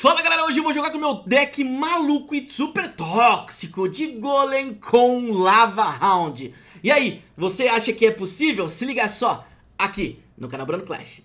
Fala galera, hoje eu vou jogar com o meu deck maluco e super tóxico de Golem com Lava Round E aí, você acha que é possível? Se liga só, aqui no canal Bruno Clash.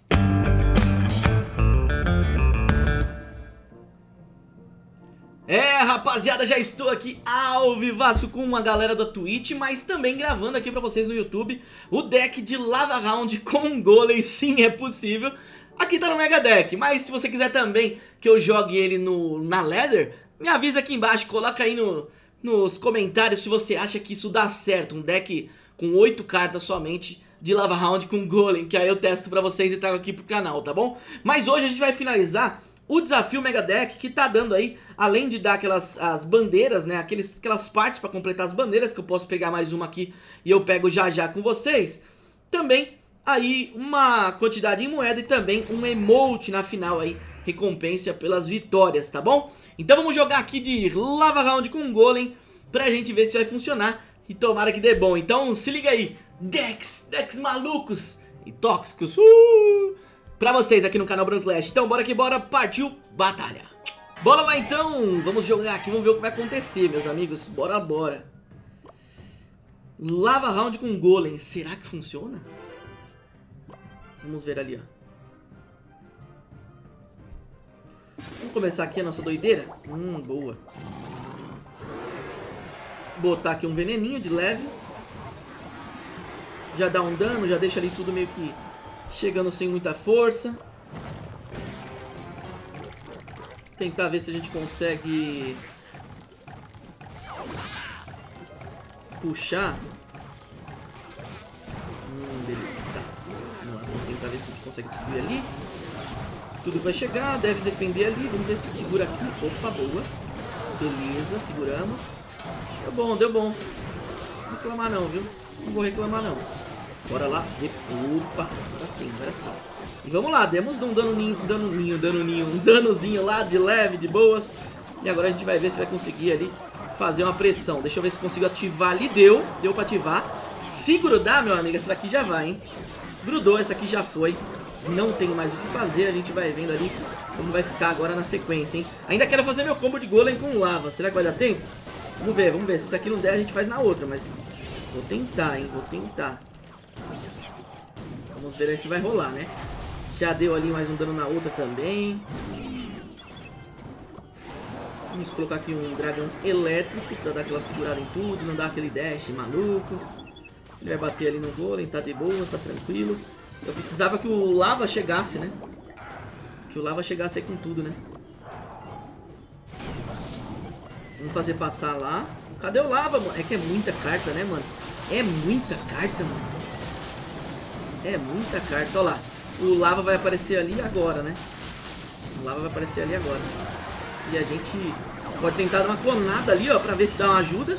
É, rapaziada, já estou aqui ao vivaço com uma galera da Twitch, mas também gravando aqui pra vocês no YouTube o deck de Lava Round com Golem, sim, é possível Aqui tá no Mega Deck, mas se você quiser também que eu jogue ele no, na Leather, me avisa aqui embaixo, coloca aí no, nos comentários se você acha que isso dá certo. Um deck com 8 cartas somente de Lava Round com Golem, que aí eu testo pra vocês e trago aqui pro canal, tá bom? Mas hoje a gente vai finalizar o desafio Mega Deck que tá dando aí, além de dar aquelas as bandeiras, né, aqueles, aquelas partes pra completar as bandeiras, que eu posso pegar mais uma aqui e eu pego já já com vocês, também aí uma quantidade em moeda e também um emote na final aí, recompensa pelas vitórias, tá bom? Então vamos jogar aqui de Lava Round com Golem pra gente ver se vai funcionar e tomara que dê bom. Então se liga aí, decks, decks malucos e tóxicos uh, pra vocês aqui no canal Branco Clash. Então bora que bora, partiu batalha. Bora lá então, vamos jogar aqui, vamos ver o que vai acontecer meus amigos, bora bora. Lava Round com Golem, será que funciona? Vamos ver ali, ó. Vamos começar aqui a nossa doideira? Hum, boa. Botar aqui um veneninho de leve. Já dá um dano, já deixa ali tudo meio que chegando sem muita força. Tentar ver se a gente consegue puxar tentar ver se a gente consegue destruir ali. Tudo vai chegar, deve defender ali. Vamos ver se segura aqui. Opa, boa. Beleza, seguramos. Deu bom, deu bom. Não reclamar não, viu? Não vou reclamar não. Bora lá. Opa, agora sim, agora sim. E vamos lá, demos um danoninho, danoninho, danoninho, um danozinho lá de leve, de boas. E agora a gente vai ver se vai conseguir ali fazer uma pressão. Deixa eu ver se consigo ativar ali. Deu, deu pra ativar. Se grudar, meu amigo, essa daqui já vai, hein? Grudou, essa aqui já foi. Não tem mais o que fazer, a gente vai vendo ali como vai ficar agora na sequência, hein? Ainda quero fazer meu combo de golem com lava. Será que vai dar tempo? Vamos ver, vamos ver. Se isso aqui não der, a gente faz na outra, mas... Vou tentar, hein? Vou tentar. Vamos ver aí se vai rolar, né? Já deu ali mais um dano na outra também. Vamos colocar aqui um dragão elétrico pra dar aquela segurada em tudo, não dar aquele dash maluco. Ele vai bater ali no golem, tá de boa, tá tranquilo. Eu precisava que o lava chegasse, né? Que o lava chegasse aí com tudo, né? Vamos fazer passar lá. Cadê o lava, mano? É que é muita carta, né, mano? É muita carta, mano. É muita carta. Olha lá. O lava vai aparecer ali agora, né? O lava vai aparecer ali agora. E a gente pode tentar dar uma clonada ali, ó, pra ver se dá uma ajuda.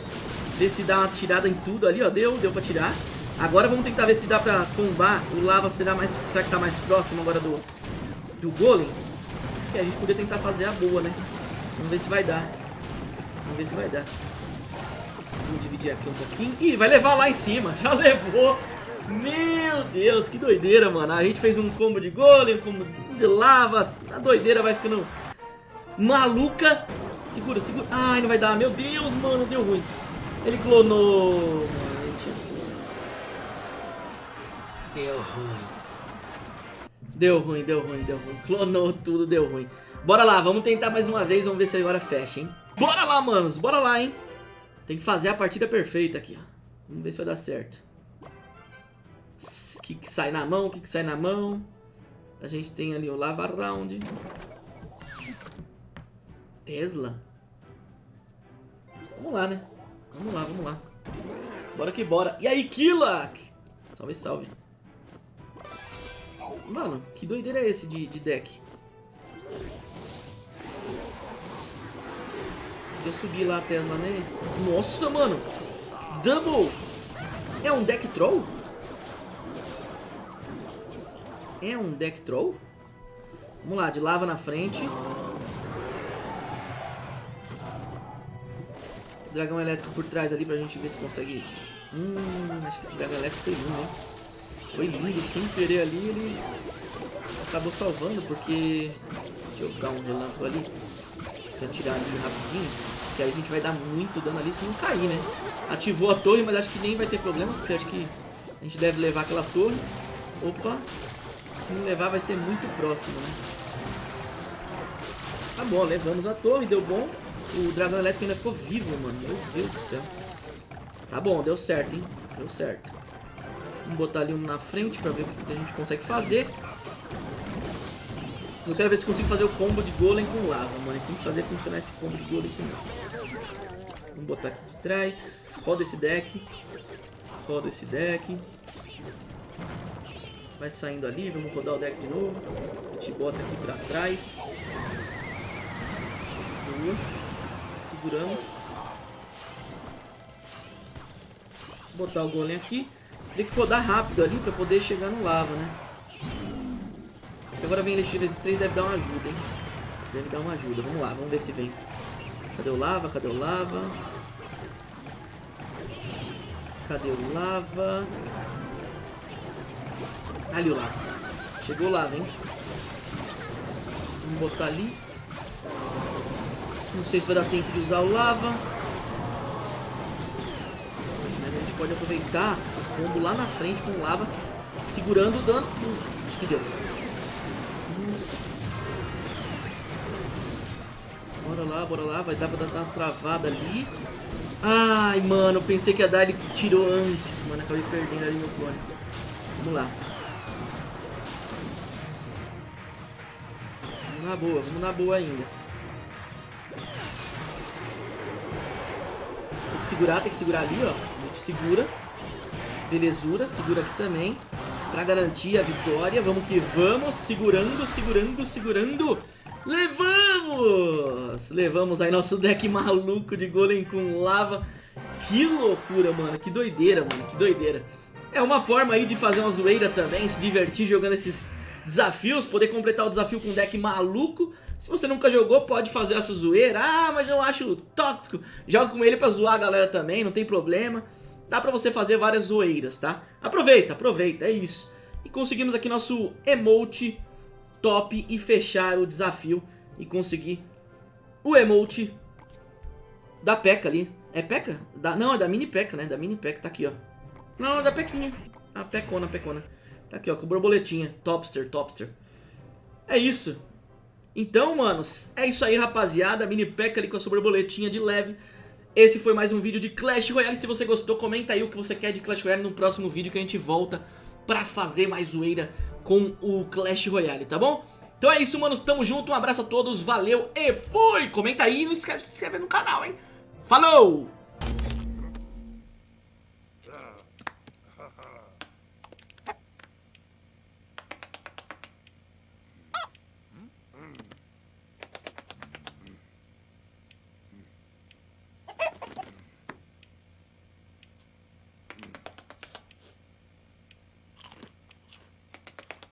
Ver se dá uma tirada em tudo ali, ó. Deu, deu pra tirar. Agora vamos tentar ver se dá pra tombar. O lava será, mais, será que tá mais próximo agora do, do golem? Que a gente poderia tentar fazer a boa, né? Vamos ver se vai dar. Vamos ver se vai dar. Vamos dividir aqui um pouquinho. Ih, vai levar lá em cima. Já levou. Meu Deus, que doideira, mano. A gente fez um combo de golem, um combo de lava. A doideira vai ficando maluca. Segura, segura. Ai, não vai dar. Meu Deus, mano, deu ruim. Ele clonou. Deu ruim. Deu ruim, deu ruim, deu ruim. Clonou tudo, deu ruim. Bora lá, vamos tentar mais uma vez. Vamos ver se agora fecha, hein? Bora lá, manos. Bora lá, hein? Tem que fazer a partida perfeita aqui, ó. Vamos ver se vai dar certo. O que, que sai na mão, o que, que sai na mão. A gente tem ali o Lava Round. Tesla. Vamos lá, né? Vamos lá, vamos lá. Bora que bora. E aí, Killa? Salve, salve. Mano, que doideira é esse de, de deck? Deixa eu subir lá a Tesla, né? Nossa, mano! Double! É um deck troll? É um deck troll? Vamos lá, de lava na frente. Dragão elétrico por trás ali pra gente ver se consegue... Hum, acho que esse dragão elétrico foi lindo, hein? Foi lindo, sem querer ali, ele acabou salvando, porque Jogar um relâmpago ali. Pra tirar ali rapidinho. Que aí a gente vai dar muito dano ali se não cair, né? Ativou a torre, mas acho que nem vai ter problema. Porque acho que a gente deve levar aquela torre. Opa. Se não levar vai ser muito próximo, né? Tá bom, levamos a torre, deu bom. O dragão elétrico ainda ficou vivo, mano. Meu Deus do céu. Tá bom, deu certo, hein? Deu certo. Vamos botar ali um na frente pra ver o que a gente consegue fazer. Eu quero ver se consigo fazer o combo de golem com lava, mano. Tem que fazer funcionar esse combo de golem com lava. Vamos botar aqui de trás. Roda esse deck. Roda esse deck. Vai saindo ali. Vamos rodar o deck de novo. A gente bota aqui pra trás. Boa. Seguramos. Vou botar o golem aqui. Tem que rodar rápido ali pra poder chegar no lava, né? Agora vem Elixir três deve dar uma ajuda, hein? Deve dar uma ajuda. Vamos lá, vamos ver se vem. Cadê o lava? Cadê o lava? Cadê o lava? Ali o lava. Chegou o lava, hein? Vamos botar ali. Não sei se vai dar tempo de usar o lava. Mas a gente pode aproveitar o combo lá na frente com o lava, segurando o dano. Hum, acho que deu. Nossa. Bora lá, bora lá. Vai dar pra dar uma travada ali. Ai, mano, pensei que ia dar, ele tirou antes. Mano, acabei perdendo ali meu clone. Vamos lá. Vamos na boa, vamos na boa ainda. Segurar, tem que segurar ali, ó. A gente segura. Belezura, segura aqui também. Pra garantir a vitória. Vamos que vamos. Segurando, segurando, segurando. Levamos! Levamos aí nosso deck maluco de golem com lava. Que loucura, mano. Que doideira, mano. Que doideira. É uma forma aí de fazer uma zoeira também, se divertir jogando esses desafios, poder completar o desafio com um deck maluco. Se você nunca jogou, pode fazer essa zoeira. Ah, mas eu acho tóxico. Joga com ele pra zoar a galera também, não tem problema. Dá pra você fazer várias zoeiras, tá? Aproveita, aproveita, é isso. E conseguimos aqui nosso emote top e fechar o desafio e conseguir o emote da P.E.K.K.A ali. É P.E.K.K.A? Da, não, é da mini P.E.K.K.A, né? Da mini P.E.K.K.A, tá aqui, ó. Não, é da Pequinha. A Pecona, Pecona. Tá aqui, ó, com borboletinha. Topster, Topster. É isso. Então, manos, é isso aí, rapaziada. Mini P.E.K.K.A ali com a sua borboletinha de leve. Esse foi mais um vídeo de Clash Royale. Se você gostou, comenta aí o que você quer de Clash Royale no próximo vídeo que a gente volta pra fazer mais zoeira com o Clash Royale, tá bom? Então é isso, manos. Tamo junto. Um abraço a todos. Valeu e fui! Comenta aí e não esquece de se inscrever no canal, hein? Falou!